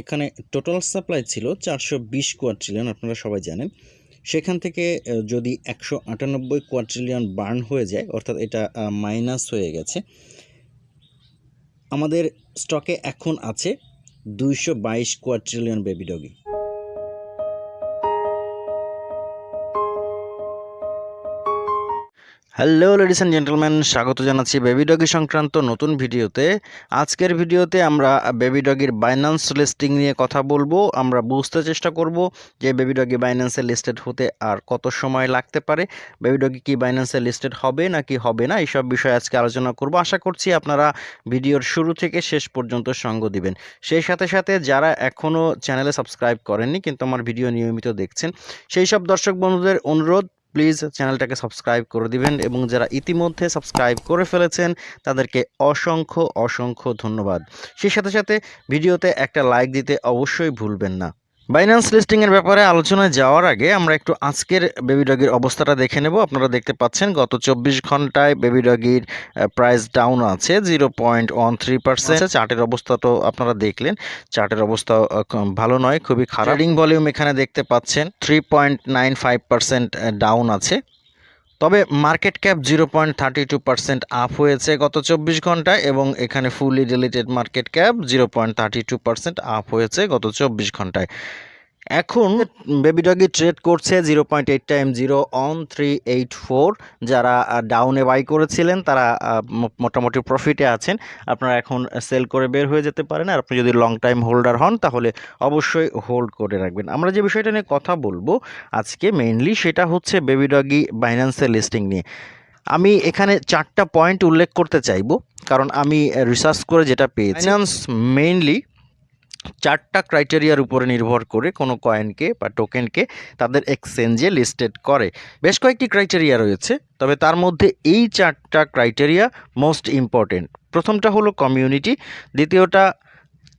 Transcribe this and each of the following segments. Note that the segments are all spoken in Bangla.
এখানে টোটাল সাপ্লাই ছিল চারশো বিশ কোয়াট্রিলিয়ন আপনারা সবাই জানেন। সেখান থেকে যদি একশো আটানব্বই কোয়াট্রিলিয়ন বার্ন হয়ে যায়, অর্থাৎ এটা মাইনাস হয়ে গেছে, আমাদের স্টকে এখন আছে দুইশো বাইশ quadrillion Baby Doge hello ladies and gentleman স্বাগত জানাচ্ছি বেবি ডগি সংক্রান্ত নতুন ভিডিওতে। আজকের ভিডিওতে আমরা বেবি ডগির বাইন্যান্স লিস্টিং নিয়ে কথা বলব। আমরা বুঝতে চেষ্টা করব যে বেবি ডগি বাইন্যান্সে লিস্টেড হতে আর কত সময় লাগতে পারে। বেবি ডগি কি বাইন্যান্সে লিস্টেড হবে নাকি হবে না? এইসব বিষয়ে আজকে আলোচনা করব। আশা করছি আপনারা ভিডিওর শুরু থেকে শেষ পর্যন্ত সঙ্গ দিবেন। সেই সাথে সাথে যারা এখনও চ্যানেলে সাবস্ক্রাইব করেননি, কিন্তু আমার ভিডিও নিয়মিত দেখছেন, সেই সব দর্শক বন্ধুদের অনুরোধ প্লিজ চ্যানেলটাকে সাবস্ক্রাইব করে দিবেন এবং যারা ইতিমধ্যে সাবস্ক্রাইব করে ফেলেছেন, তাদেরকে অসংখ্য অসংখ্য ধন্যবাদ। সেই সাথে সাথে ভিডিওতে একটা লাইক দিতে অবশ্যই ভুলবেন না। বাইন্যান্স লিস্টিংয়ের ব্যাপারে আলোচনায় যাওয়ার আগে আমরা একটু আজকের বেবি ডগির অবস্থাটা দেখে নেব। আপনারা দেখতে পাচ্ছেন গত চব্বিশ ঘন্টায় বেবি ডগির প্রাইস ডাউন আছে zero point one three percent চার্টের অবস্থা তো আপনারা দেখলেন। চার্টের অবস্থা ভালো নয়, খুবই খারাপ। ভলিউম এখানে দেখতে পাচ্ছেন three point nine five percent down আছে। তবে market cap zero point thirty two percent up হয়েছে গত চব্বিশ ঘন্টায় এবং এখানে fully deleted market cap zero point thirty two percent up হয়েছে গত চব্বিশ ঘন্টায়। এখন বেবি ডগি ট্রেড করছে zero point eight time zero on three eight four যারা ডাউনে বাই করেছিলেন, তারা মোটামুটি প্রফিটে আছেন। আপনারা এখন সেল করে বের হয়ে যেতে পারেন। আর আপনি যদি লং টাইম হোল্ডার হন, তাহলে অবশ্যই হোল্ড করে রাখবেন। আমরা যে বিষয়টা নিয়ে কথা বলব আজকে মেইনলি সেটা হচ্ছে বেবি ডগি বাইন্যান্সের লিস্টিং নিয়ে। আমি এখানে চারটা পয়েন্ট উল্লেখ করতে চাইব। কারণ আমি রিসার্চ করে যেটা পেয়েছি। বাইন্যান্স মেইনলি চারটা ক্রাইটেরিয়ার উপরে নির্ভর করে কোনো কয়েনকে বা টোকেনকে তাদের এক্সচেঞ্জে লিস্টেড করে। বেশ কয়েকটি ক্রাইটেরিয়া রয়েছে, তবে তার মধ্যে এই চারটা ক্রাইটেরিয়া মোস্ট ইম্পর্টেন্ট প্রথমটা হলো কমিউনিটি দ্বিতীয়টা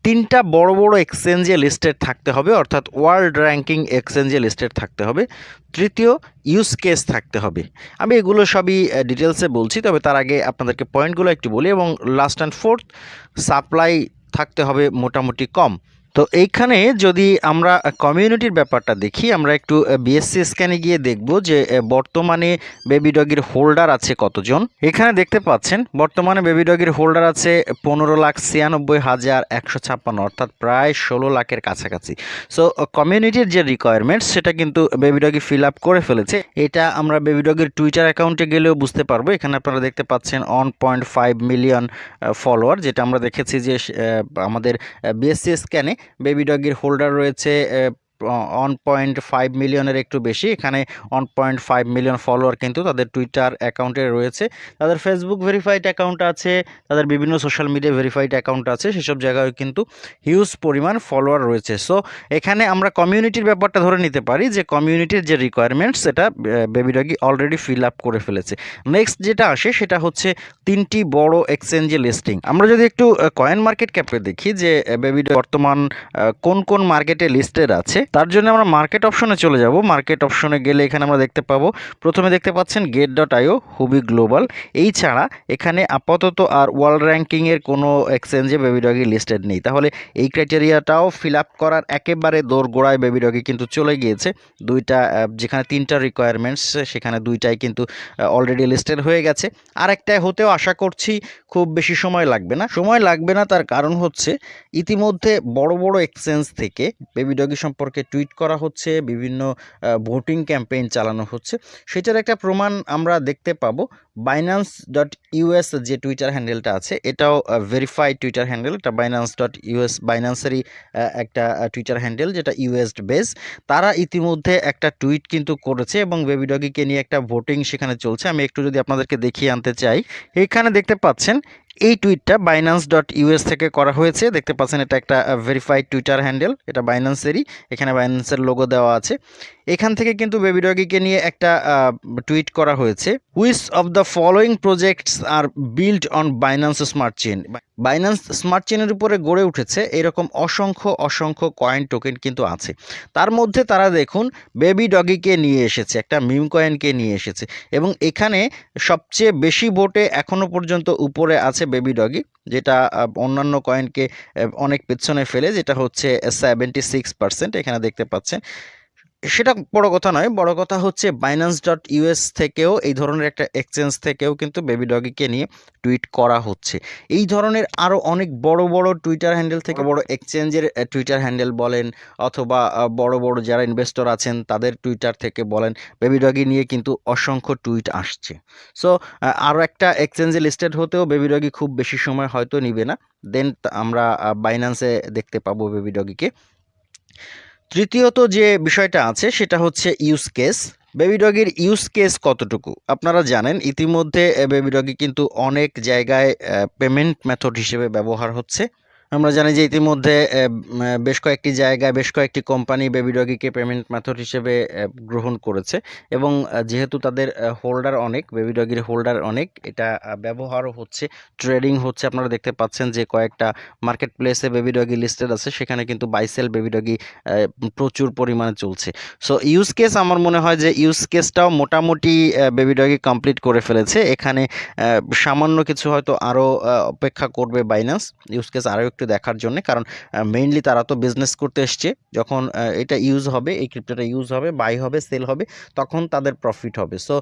তিনটা বড় বড় এক্সচেঞ্জে লিস্টেড থাকতে হবে, অর্থাৎ ওয়ার্ল্ড র্যাঙ্কিং এক্সচেঞ্জে লিস্টেড থাকতে হবে। তৃতীয় ইউজ কেস থাকতে হবে। আমি এগুলো সবই ডিটেলসে বলছি, তবে তার আগে আপনাদেরকে পয়েন্টগুলো একটু বলি, এবং লাস্ট অ্যান্ড ফোর্থ সাপ্লাই থাকতে হবে মোটামুটি কম। তো এইখানে যদি আমরা কমিউনিটির ব্যাপারটা দেখি, আমরা একটু বিএসসি স্ক্যানে গিয়ে দেখব যে বর্তমানে বেবি ডগির হোল্ডার আছে কতজন। এখানে দেখতে পাচ্ছেন, বর্তমানে বেবি ডগির হোল্ডার আছে পনেরো লাখ ছিয়ানব্বই হাজার একশো ছাপ্পান্ন, অর্থাৎ প্রায় ষোলো লাখের কাছাকাছি। সো কমিউনিটির যে রিকোয়ারমেন্টস সেটা কিন্তু বেবি ডগি ফিল আপ করে ফেলেছে। এটা আমরা বেবি ডগির টুইটার অ্যাকাউন্টে গেলেও বুঝতে পারব। এখানে আপনারা দেখতে পাচ্ছেন one point five million follower যেটা আমরা দেখেছি যে আমাদের বিএসসি স্ক্যানে বেবি ডগির হোল্ডার রয়েছে ওয়ান পয়েন্ট ফাইভ মিলিয়নের একটু বেশি। এখানে one point five million follower কিন্তু তাদের টুইটার অ্যাকাউন্টে রয়েছে। তাদের ফেসবুক ভেরিফাইড অ্যাকাউন্ট আছে, তাদের বিভিন্ন সোশ্যাল মিডিয়া ভেরিফাইড অ্যাকাউন্ট আছে, সেসব জায়গায় কিন্তু হিউজ পরিমাণ ফলোয়ার রয়েছে। সো এখানে আমরা কমিউনিটির ব্যাপারটা ধরে নিতে পারি যে কমিউনিটির যে রিকোয়ারমেন্টস সেটা Baby Doge already fill up করে ফেলেছে। নেক্সট যেটা আসে, সেটা হচ্ছে তিনটি বড় এক্সচেঞ্জে লিস্টিং আমরা যদি একটু কয়েন মার্কেট ক্যাপে দেখি যে বেবি বর্তমান কোন কোন মার্কেটে লিস্টেড আছে তার জন্য আমরা মার্কেট অপশনে চলে যাব। মার্কেট অপশনে গেলে এখানে আমরা দেখতে পাবো, প্রথমে দেখতে পাচ্ছেন Gate dot IO Huobi global এই ছাড়া এখানে আপাতত আর ওয়ার্ল্ড র্যাঙ্কিংয়ের কোনো এক্সচেঞ্জে বেবি ডগি লিস্টেড নেই। তাহলে এই ক্রাইটেরিয়াটাও ফিল আপ করার একেবারে দোরগোড়ায় বেবি ডগি কিন্তু চলে গিয়েছে। দুইটা যেখানে তিনটা রিকোয়ারমেন্টস সেখানে দুইটাই কিন্তু অলরেডি লিস্টেড হয়ে গেছে। আর একটাই হতেও আশা করছি খুব বেশি সময় লাগবে না। সময় লাগবে না তার কারণ হচ্ছে ইতিমধ্যে বড় বড় এক্সচেঞ্জ থেকে বেবি ডগি সম্পর্কে টুইট করা হচ্ছে, বিভিন্ন ভোটিং ক্যাম্পেইন চালানো হচ্ছে। সেটার একটা প্রমাণ আমরা দেখতে পাবো। বাইন্যান্স ডট ইউএস যে টুইটার হ্যান্ডেলটা আছে, এটাও ভেরিফাইড টুইটার হ্যান্ডেল এটা বাইন্যান্স ডট ইউএস বাইন্যান্সেরই একটা টুইটার হ্যান্ডেল যেটা ইউএস বেস তারা ইতিমধ্যে একটা টুইট কিন্তু করেছে এবং বেবি ডগিকে নিয়ে একটা ভোটিং সেখানে চলছে। আমি একটু যদি আপনাদেরকে দেখিয়ে আনতে চাই, এখানে দেখতে পাচ্ছেন এই টুইটটা বাইন্যান্স ডট ইউএস থেকে করা হয়েছে। দেখতে পাচ্ছেন, এটা একটা ভেরিফাইড টুইটার হ্যান্ডেল এটা বাইন্যান্সেরই এখানে বাইন্যান্সের লোগো দেওয়া আছে। এখান থেকে কিন্তু বেবিডগিকে নিয়ে একটা টুইট করা হয়েছে। Which of the following projects are build on Binance smart chain Binance smart চেনের উপরে গড়ে উঠেছে এরকম অসংখ্য অসংখ্য কয়েন টোকেন কিন্তু আছে। তার মধ্যে তারা দেখুন বেবি ডগিকে নিয়ে এসেছে, একটা মিম কয়েনকে নিয়ে এসেছে। এবং এখানে সবচেয়ে বেশি ভোটে এখনও পর্যন্ত উপরে আছে বেবি ডগি যেটা অন্যান্য কয়েনকে অনেক পেছনে ফেলে, যেটা হচ্ছে সেভেন্টি সিক্স পার্সেন্ট এখানে দেখতে পাচ্ছেন। সেটা বড় কথা নয়, বড় কথা হচ্ছে বাইন্যান্স ডট ইউএস থেকেও, এই ধরনের একটা এক্সচেঞ্জ থেকেও কিন্তু বেবি ডগিকে নিয়ে টুইট করা হচ্ছে। এই ধরনের আরও অনেক বড় বড় টুইটার হ্যান্ডেল থেকে বড় এক্সচেঞ্জের টুইটার হ্যান্ডেল বলেন, অথবা বড় বড় যারা ইনভেস্টর আছেন, তাদের টুইটার থেকে বলেন বেবি ডগি নিয়ে কিন্তু অসংখ্য টুইট আসছে। সো আরও একটা এক্সচেঞ্জে লিস্টেড হতেও বেবি ডগি খুব বেশি সময় হয়তো নিবে না। দেন আমরা বাইন্যান্সে দেখতে পাবো বেবি ডগিকে তৃতীয়ত যে বিষয়টা আছে, সেটা হচ্ছে ইউজ কেস বেবি ডগির ইউজ কেস কতটুকু? আপনারা জানেন, ইতিমধ্যে বেবি ডগি কিন্তু অনেক জায়গায় পেমেন্ট মেথড হিসেবে ব্যবহার হচ্ছে। আমরা জানি যে ইতিমধ্যে বেশ কয়েকটি জায়গায়, বেশ কয়েকটি কোম্পানি বেবি ডগিকে পেমেন্ট মেথড হিসেবে গ্রহণ করেছে এবং যেহেতু তাদের হোল্ডার অনেক, বেবি ডগির হোল্ডার অনেক, এটা ব্যবহারও হচ্ছে, ট্রেডিং হচ্ছে, আপনারা দেখতে পাচ্ছেন যে কয়েকটা মার্কেট প্লেসে বেবি ডগি লিস্টেড আছে, সেখানে কিন্তু বাইসেল বেবি ডগি প্রচুর পরিমাণে চলছে। সো, ইউজ কেস আমার মনে হয় যে, ইউজ কেসটাও মোটামুটি বেবি ডগি কমপ্লিট করে ফেলেছে, এখানে সামান্য কিছু হয়তো আরও অপেক্ষা করবে বাইন্যান্স, ইউজ কেস আরও একটু দেখার জন্য। কারণ মেইনলি তারা তো বিজনেস করতে এসছে। যখন এটা ইউজ হবে, এই ক্রিপ্টোটা ইউজ হবে বাই হবে সেল হবে, তখন তাদের প্রফিট হবে। সো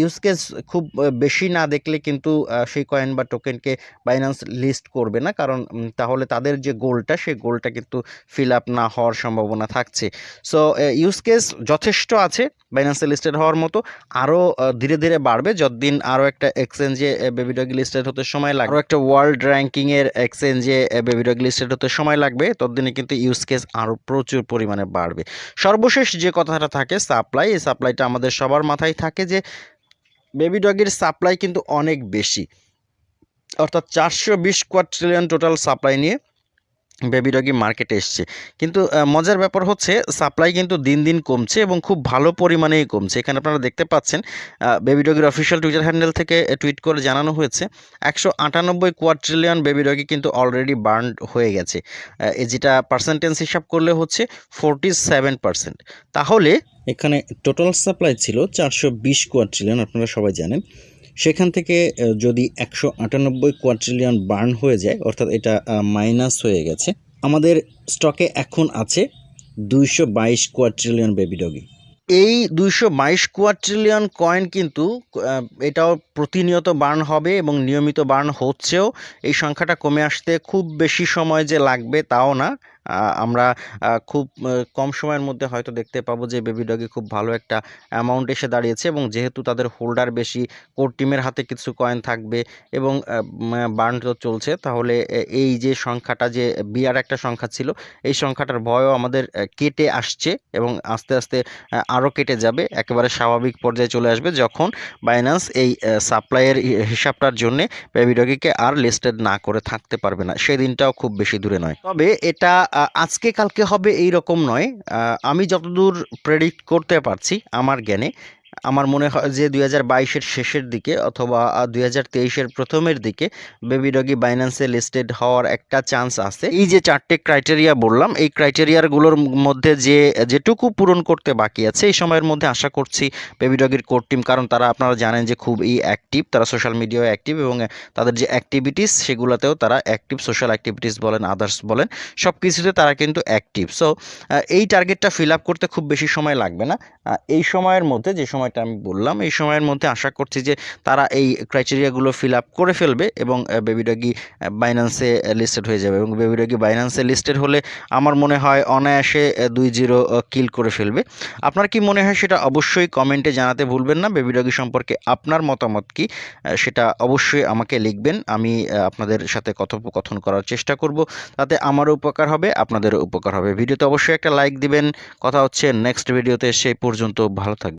ইউজ কেস খুব বেশি না দেখলে কিন্তু সেই কয়েন বা টোকেনকে বাইন্যান্স লিস্ট করবে না। কারণ তাহলে তাদের যে গোলটা সেই গোলটা কিন্তু ফিল আপ না হওয়ার সম্ভাবনা থাকছে। সো ইউজ কেস যথেষ্ট আছে বাইন্যান্সে লিস্টেড হওয়ার মতো। আরও ধীরে ধীরে বাড়বে। যতদিন আরও একটা এক্সচেঞ্জে বেবিডগি লিস্টেড হতে সময় লাগবে। আরও একটা ওয়ার্ল্ড র্যাঙ্কিংয়ের এক্সচেঞ্জে বেবি ডগ লিস্টেড হতে সময় লাগবে, ততদিনে কিন্তু ইউজ কেস আরও প্রচুর পরিমাণে বাড়বে। সর্বশেষ যে কথাটা থাকে সাপ্লাই এই সাপ্লাইটা আমাদের সবার মাথায় থাকে যে বেবি ডগের সাপ্লাই কিন্তু অনেক বেশি। অর্থাৎ চারশো বিশ কোয়াট্রিলিয়ন টোটাল সাপ্লাই নিয়ে বেবি ডগি মার্কেটে এসছে। কিন্তু মজার ব্যাপার হচ্ছে, সাপ্লাই কিন্তু দিন দিন কমছে এবং খুব ভালো পরিমাণেই কমছে। এখানে আপনারা দেখতে পাচ্ছেন বেবি ডগির অফিসিয়াল টুইটার হ্যান্ডেল থেকে টুইট করে জানানো হয়েছে, একশো আটানব্বই কোয়াট্রিলিয়ন বেবি ডগি কিন্তু অলরেডি বার্ন হয়ে গেছে। যেটা পার্সেন্টেজ হিসাব করলে হচ্ছে ফোরটি সেভেন পার্সেন্ট। তাহলে, এখানে টোটাল সাপ্লাই ছিল চারশো বিশ কোয়াট্রিলিয়ন আপনারা সবাই জানেন। সেখান থেকে যদি একশো আটানব্বই কোয়াট্রিলিয়ন বার্ন হয়ে যায়, অর্থাৎ এটা মাইনাস হয়ে গেছে, আমাদের স্টকে এখন আছে দুইশো বাইশ কোয়াট্রিলিয়ন বেবি ডগি এই দুইশো বাইশ কোয়াট্রিলিয়ন কয়েন কিন্তু এটাও প্রতিনিয়ত বার্ন হবে এবং নিয়মিত বার্ন হচ্ছেও। এই সংখ্যাটা কমে আসতে খুব বেশি সময় যে লাগবে, তাও না। আমরা খুব কম সময়ের মধ্যে হয়তো দেখতে পাবো যে বেবি ডগে খুব ভালো একটা অ্যামাউন্ট এসে দাঁড়িয়েছে এবং যেহেতু তাদের হোল্ডার বেশি কোর টিমের হাতে কিছু কয়েন থাকবে এবং বার্ন তো চলছে, তাহলে এই যে সংখ্যাটা যে বিয়ার একটা সংখ্যা ছিল, এই সংখ্যাটার ভয়ও আমাদের কেটে আসছে এবং আস্তে আস্তে আরও কেটে যাবে, একেবারে স্বাভাবিক পর্যায়ে চলে আসবে যখন বাইন্যান্স এই সাপ্লাইয়ের হিসাবটার জন্য বেবি ডগিকে আর লিস্টেড না করে থাকতে পারবে না সেই দিনটাও খুব বেশি দূরে নয়। তবে এটা আজকে কালকে হবে এই রকম নয় আমি যতদূর প্রেডিক্ট করতে পারছি আমার জ্ঞানে আমার মনে হয় যে দুই হাজার বাইশের শেষের দিকে অথবা দুই হাজার তেইশের প্রথমের দিকে বেবি ডগি বাইন্যান্সে লিস্টেড হওয়ার একটা চান্স আছে। এই যে চারটে ক্রাইটেরিয়া বললাম, এই ক্রাইটেরিয়াগুলোর মধ্যে যে, যেটুকু পূরণ করতে বাকি আছে, এই সময়ের মধ্যে আশা করছি বেবি ডগির কোর টিম, কারণ তারা আপনারা জানেন যে খুবই অ্যাক্টিভ তারা সোশ্যাল মিডিয়ায় অ্যাক্টিভ এবং তাদের যে অ্যাক্টিভিটিস সেগুলোতেও তারা অ্যাক্টিভ সোশ্যাল অ্যাক্টিভিটিস বলেন আদার্স বলেন সব কিছুতে তারা কিন্তু অ্যাক্টিভ সো এই টার্গেটটা ফিল আপ করতে খুব বেশি সময় লাগবে না। এই সময়ের মধ্যে যে সময়টা আমি বললাম, এই সময়ের মধ্যে আশা করছি যে তারা এই ক্রাইটেরিয়াগুলো ফিল আপ করে ফেলবে এবং বেবি ডগি বাইন্যান্সে লিস্টেড হয়ে যাবে এবং বেবি ডগি বাইন্যান্সে লিস্টেড হলে আমার মনে হয় অনায়াসে দুই জিরো কিল করে ফেলবে। আপনার কি মনে হয় সেটা অবশ্যই কমেন্টে জানাতে ভুলবেন না। বেবি ডগি সম্পর্কে আপনার মতামত কি? সেটা অবশ্যই আমাকে লিখবেন। আমি আপনাদের সাথে কথোপকথন করার চেষ্টা করব। তাতে আমারও উপকার হবে, আপনাদেরও উপকার হবে। ভিডিওতে অবশ্যই একটা লাইক দিবেন। কথা হচ্ছে নেক্সট ভিডিওতে সেই পর্যন্ত ভালো থাকবেন।